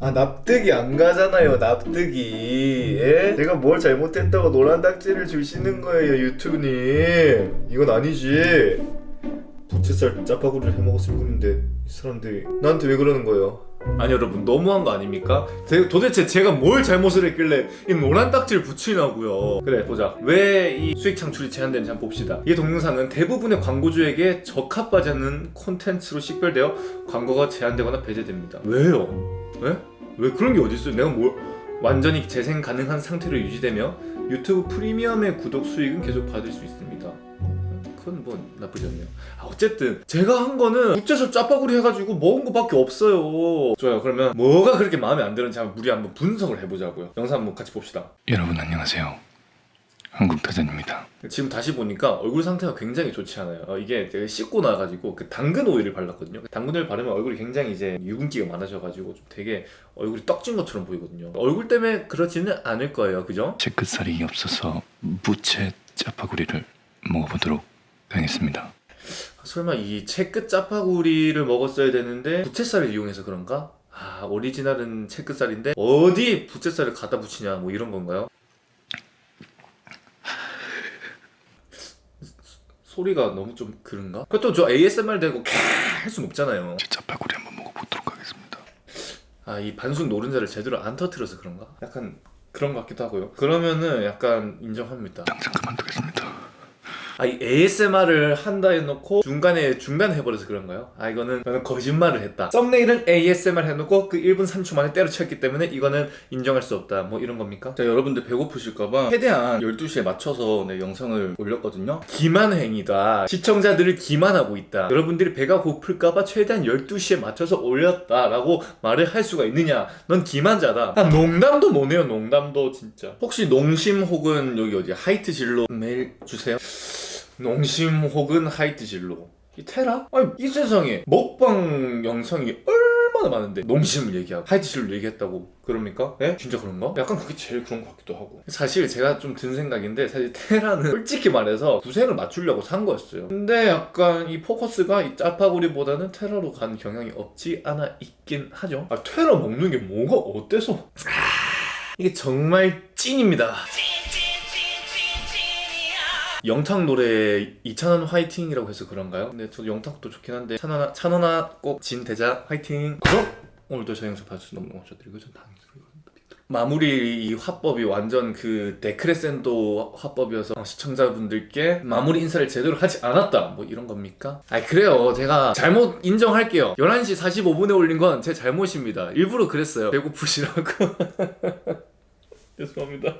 아 납득이 안 가잖아요 납득이. 예? 제가 뭘 잘못했다고 노란 딱지를 주시는 거예요 유튜브님. 이건 아니지. 부채살 짜파구리를 해먹었을 뿐인데. 이 사람들이 나한테 왜 그러는 거예요 아니 여러분 너무한 거 아닙니까? 제- 도대체 제가 뭘 잘못을 했길래 이 노란 딱지를 붙이냐고요 그래 보자 왜 이 수익 창출이 제한되는지 한번 봅시다 이 동영상은 대부분의 광고주에게 적합하지 않는 콘텐츠로 식별되어 광고가 제한되거나 배제됩니다 왜요? 왜? 왜 그런 게 어딨어요? 내가 뭘 완전히 재생 가능한 상태로 유지되며 유튜브 프리미엄의 구독 수익은 계속 받을 수 있습니다. 그건 뭐 나쁘지 않네요. 아, 어쨌든 제가 한 거는 국제서 짜파구리 해가지고 먹은 거밖에 없어요. 좋아요. 그러면 뭐가 그렇게 마음에 안 드는지 한번 우리 한번 분석을 해보자고요. 영상 한번 같이 봅시다. 여러분 안녕하세요. 한국타잔입니다. 지금 다시 보니까 얼굴 상태가 굉장히 좋지 않아요. 어, 이게 제가 씻고 나가지고 그 당근 오일을 발랐거든요. 그 당근 오일 바르면 얼굴이 굉장히 이제 유분기가 많아져가지고 좀 되게 얼굴이 떡진 것처럼 보이거든요. 얼굴 때문에 그렇지는 않을 거예요, 그죠? 제 끝살이 없어서 부채 짜파구리를 먹어보도록 하겠습니다. 설마 이 채끝 짜파구리를 먹었어야 되는데 부채살을 이용해서 그런가? 아 오리지널은 채끝살인데 어디 부채살을 갖다 붙이냐 뭐 이런 건가요? 소리가 너무 좀 그런가? 그것도 저 ASMR 되고 할순 없잖아요 제 짜파구리 한번 먹어보도록 하겠습니다. 아 이 반숙 노른자를 제대로 안 터트려서 그런가? 약간 그런 것 같기도 하고요 그러면은 약간 인정합니다 당장 그만두겠습니다. 아, 이 ASMR을 한다 해놓고 중간에 중단해버려서 그런가요? 아, 이거는 저는 거짓말을 했다. 썸네일은 ASMR 해놓고 그 1분 3초 만에 때려쳤기 때문에 이거는 인정할 수 없다. 뭐 이런 겁니까? 자, 여러분들 배고프실까봐 최대한 12시에 맞춰서 네, 영상을 올렸거든요. 기만행위다. 시청자들을 기만하고 있다. 여러분들이 배가 고플까봐 최대한 12시에 맞춰서 올렸다 라고 말을 할 수가 있느냐? 넌 기만자다. 아, 농담도 뭐네요, 농담도 진짜. 혹시 농심 혹은 여기 어디 하이트 진로 메일 주세요. 농심 혹은 하이트 진로 이 테라? 아니 이 세상에 먹방 영상이 얼마나 많은데 농심을 얘기하고 하이트 진로 얘기했다고 그럽니까? 예? 진짜 그런가? 약간 그게 제일 그런 것 같기도 하고 사실 제가 좀 든 생각인데 사실 테라는 솔직히 말해서 구색을 맞추려고 산 거였어요 근데 약간 이 포커스가 이 짜파구리보다는 테라로 간 경향이 없지 않아 있긴 하죠 아 테라 먹는 게 뭐가 어때서 아, 이게 정말 찐입니다 영탁 노래 이찬원 화이팅이라고 해서 그런가요? 근데 저도 영탁도 좋긴 한데 찬원아 찬원아 꼭 진대자 화이팅! 그럼 오늘도 저 영상 봐주셔서 너무 감사드리고 전 뵙도록 마무리 이 화법이 완전 그 데크레센도 화법이어서 시청자분들께 마무리 인사를 제대로 하지 않았다 뭐 이런 겁니까? 아 그래요. 제가 잘못 인정할게요. 11시 45분에 올린 건 제 잘못입니다. 일부러 그랬어요. 배고프시라고. 죄송합니다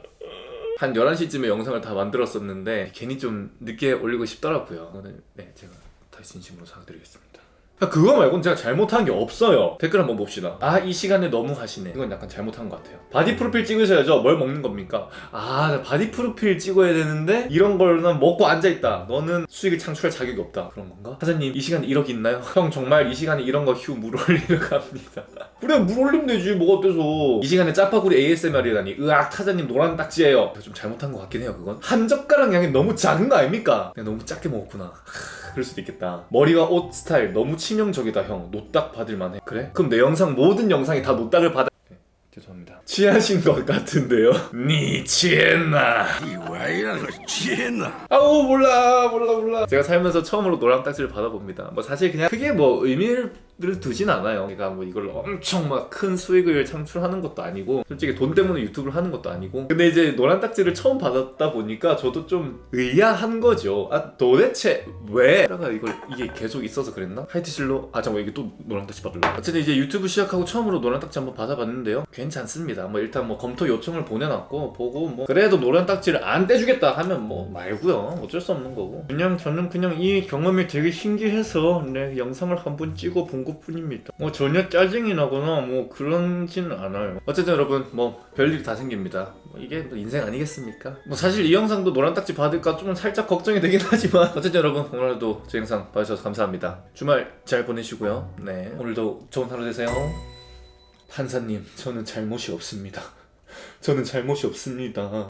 한 11시쯤에 영상을 다 만들었었는데 괜히 좀 늦게 올리고 싶더라고요. 오늘 네 제가 다시 진심으로 사과드리겠습니다. 아, 그거 말고는 제가 잘못한 게 없어요. 댓글 한번 봅시다. 아 이 시간에 너무 하시네. 이건 약간 잘못한 것 같아요. body profile 찍으셔야죠. 뭘 먹는 겁니까? 아나 body profile 찍어야 되는데 이런 거나 먹고 앉아있다. 너는 수익을 창출할 자격이 없다. 그런 건가? 사장님 이 시간에 1억 있나요? 형 정말 이 시간에 이런 거 휴 물 올리러 갑니다. 그래 물 올리면 되지. 뭐가 어때서? 이 시간에 짜파구리 ASMR이라니. 으악 타자님 노란 딱지예요. 좀 잘못한 것 같긴 해요 그건. 한 젓가락 양이 너무 작은 거 아닙니까? 너무 작게 먹었구나. 하, 그럴 수도 있겠다. 머리와 옷 스타일 너무 치명적이다 형. 노딱 받을만 해. 그래? 그럼 내 영상 모든 영상이 다 노딱을 받아. 네, 죄송합니다. 취하신 것 같은데요? 니 취했나. 왜 이런 걸 취했나? 아우 몰라. 몰라 몰라. 제가 살면서 처음으로 노란 딱지를 받아봅니다. 뭐 사실 그냥 크게 뭐 의미를 두진 않아요. 그러니까 뭐 이걸 엄청 막 큰 수익을 창출하는 것도 아니고 솔직히 돈 때문에 유튜브를 하는 것도 아니고. 근데 이제 노란 딱지를 처음 받았다 보니까 저도 좀 의아한 거죠. 아 도대체 왜? 내가 이걸 이게 계속 있어서 그랬나? 하이트실로? 아 잠깐 이게 또 노란 딱지 받을라 어쨌든 이제 유튜브 시작하고 처음으로 노란 딱지 한번 받아봤는데요. 괜찮습니다. 뭐 일단 뭐 검토 요청을 보내놨고 보고 뭐 그래도 노란 딱지를 안 떼주겠다 하면 뭐 말고요. 어쩔 수 없는 거고. 그냥 저는 그냥 이 경험이 되게 신기해서 네 영상을 한번 찍어 본 것뿐입니다 뭐 전혀 짜증이 나거나 뭐 그런지는 않아요. 어쨌든 여러분 뭐 별일이 다 생깁니다. 뭐 이게 뭐 인생 아니겠습니까? 뭐 사실 이 영상도 노란 딱지 받을까 좀 살짝 걱정이 되긴 하지만. 어쨌든 여러분 오늘도 제 영상 봐주셔서 감사합니다. 주말 잘 보내시고요. 네 오늘도 좋은 하루 되세요. 판사님 저는 잘못이 없습니다. 저는 잘못이 없습니다